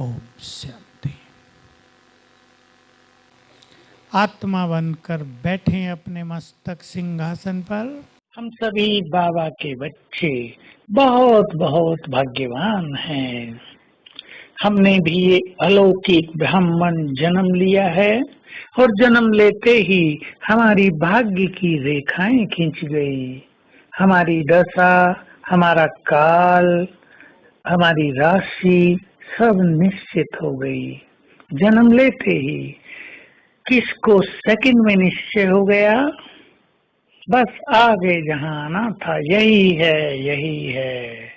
ओम शांति। आत्मा बनकर बैठे अपने मस्तक सिंहासन पर। हम सभी बाबा के बच्चे बहुत बहुत भाग्यवान हैं। हमने भी ये अलौकिक ब्राह्मण जन्म लिया है और जन्म लेते ही हमारी भाग्य की रेखाएँ खींच गई। हमारी दशा, हमारा काल, हमारी राशि सब निश्चित हो गई। जन्म लेते ही किसको सेकंड में निश्चय हो गया? बस आगे जहाँ आना था, यही है यही है।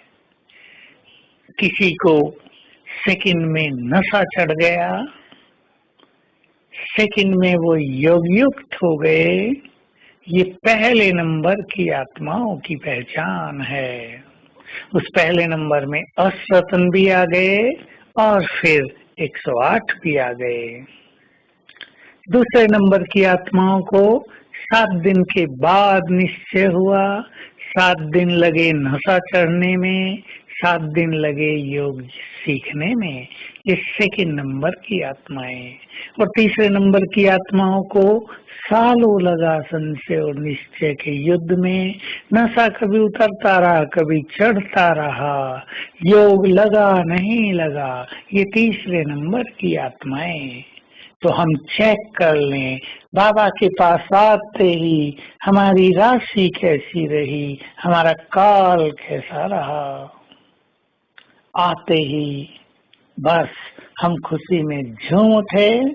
किसी को सेकंड में नशा चढ़ गया। सेकंड में वो योग युक्त हो गए। ये पहले नंबर की आत्माओं की पहचान है। उस पहले नंबर में असतन भी आ गए और फिर 108 भी आ गए। दूसरे नंबर की आत्माओं को सात दिन के बाद निश्चय हुआ। सात दिन लगे नशा चढ़ने में, सात दिन लगे योग सीखने में। ये सेकेंड नंबर की आत्माएँ। और तीसरे नंबर की आत्माओं को सालों लगा संशय और निश्चय के युद्ध में। नशा कभी उतरता रहा, कभी चढ़ता रहा। योग लगा, नहीं लगा। ये तीसरे नंबर की आत्माएँ। तो हम चेक कर लें, बाबा के पास आते ही हमारी राशि कैसी रही, हमारा काल कैसा रहा। आते ही बस हम खुशी में झूम उठे।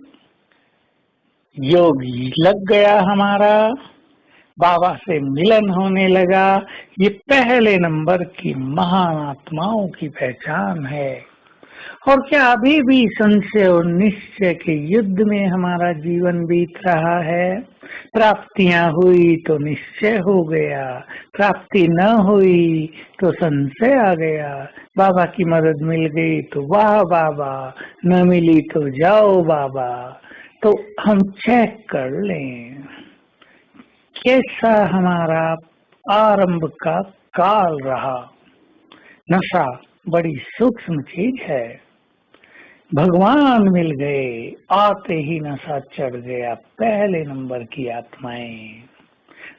योग लग गया हमारा। बाबा से मिलन होने लगा। ये पहले नंबर की महान आत्माओं की पहचान है। और क्या अभी भी संशय और निश्चय के युद्ध में हमारा जीवन बीत रहा है? प्राप्तियाँ हुई तो निश्चय हो गया। प्राप्ति न हुई तो संशय आ गया। बाबा की मदद मिल गई तो वाह बाबा। न मिली तो जाओ बाबा। तो हम चेक कर लें, कैसा हमारा आरंभ का काल रहा। नशा बड़ी सूक्ष्म चीज़ है। भगवान मिल गए, आते ही नशा चढ़ गया, पहले नंबर की आत्माएँ।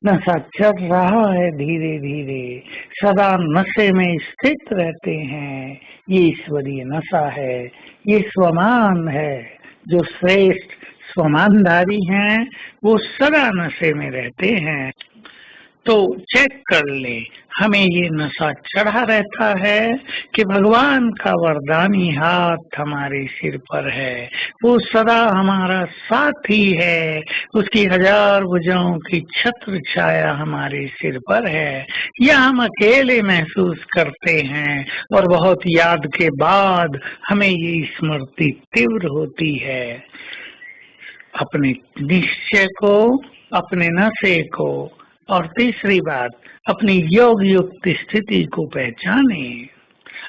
नशा चढ़ रहा है धीरे धीरे, सदा नशे में स्थित रहते हैं। ये ईश्वरीय नशा है, ये स्वमान है, जो श्रेष्ठ स्वमानधारी हैं, वो सदा नशे में रहते हैं। तो चेक कर ले, हमें ये नशा चढ़ा रहता है कि भगवान का वरदानी हाथ हमारे सिर पर है। वो सदा हमारा साथी है, उसकी हज़ार भुजाओं की छत्र छाया हमारे सिर पर है। या हम अकेले महसूस करते हैं और बहुत याद के बाद हमें ये स्मृति तीव्र होती है। अपने निश्चय को, अपने नशे को, और तीसरी बात, अपनी योग युक्त स्थिति को पहचाने।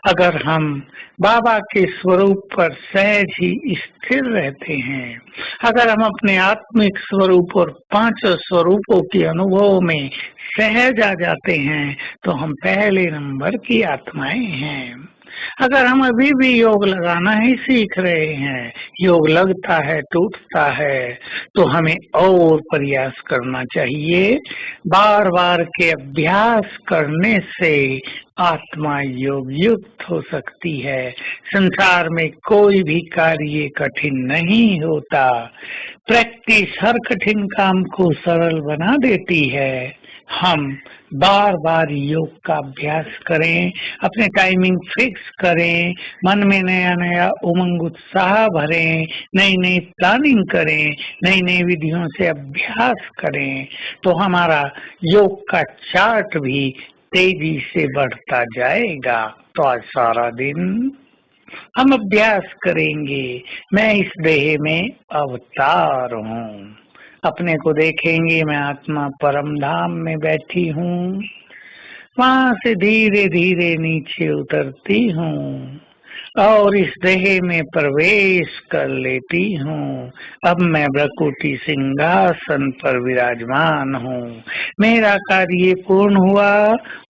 अगर हम बाबा के स्वरूप पर सहज ही स्थिर रहते हैं, अगर हम अपने आत्मिक स्वरूप और पाँच स्वरूपों के अनुभव में सहज आ जाते हैं तो हम पहले नंबर की आत्माएँ हैं। अगर हम अभी भी योग लगाना ही सीख रहे हैं, योग लगता है, टूटता है तो हमें और प्रयास करना चाहिए। बार बार के अभ्यास करने से आत्मा योग युक्त हो सकती है। संसार में कोई भी कार्य कठिन नहीं होता। प्रैक्टिस हर कठिन काम को सरल बना देती है। हम बार बार योग का अभ्यास करें, अपने टाइमिंग फिक्स करें, मन में नया नया उमंग, उत्साह भरें नई नई प्लानिंग करें नई नई विधियों से अभ्यास करें तो हमारा योग का चार्ट भी तेज़ी से बढ़ता जाएगा। तो आज सारा दिन हम अभ्यास करेंगे। मैं इस देह में अवतार हूँ। अपने को देखेंगे मैं आत्मा परम धाम में बैठी हूँ। वहाँ से धीरे धीरे नीचे उतरती हूँ। और इस देह में प्रवेश कर लेती हूँ। अब मैं ब्रकुटी सिंहासन पर विराजमान हूँ। मेरा कार्य पूर्ण हुआ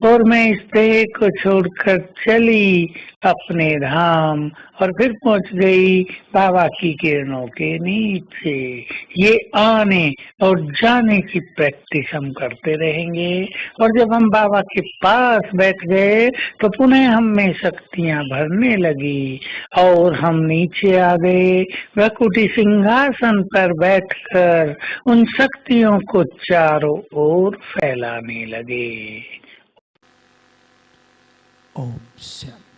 और मैं इस देह को छोड़कर चली अपने धाम और फिर पहुँच गई बाबा की किरणों के नीचे। ये आने और जाने की प्रैक्टिस हम करते रहेंगे और जब हम बाबा के पास बैठ गए तो पुनः हम में शक्तियाँ भरने लगी। और हम नीचे आ गए। वकुटी सिंहासन पर बैठकर उन शक्तियों को चारों ओर फैलाने लगे। ओम शांति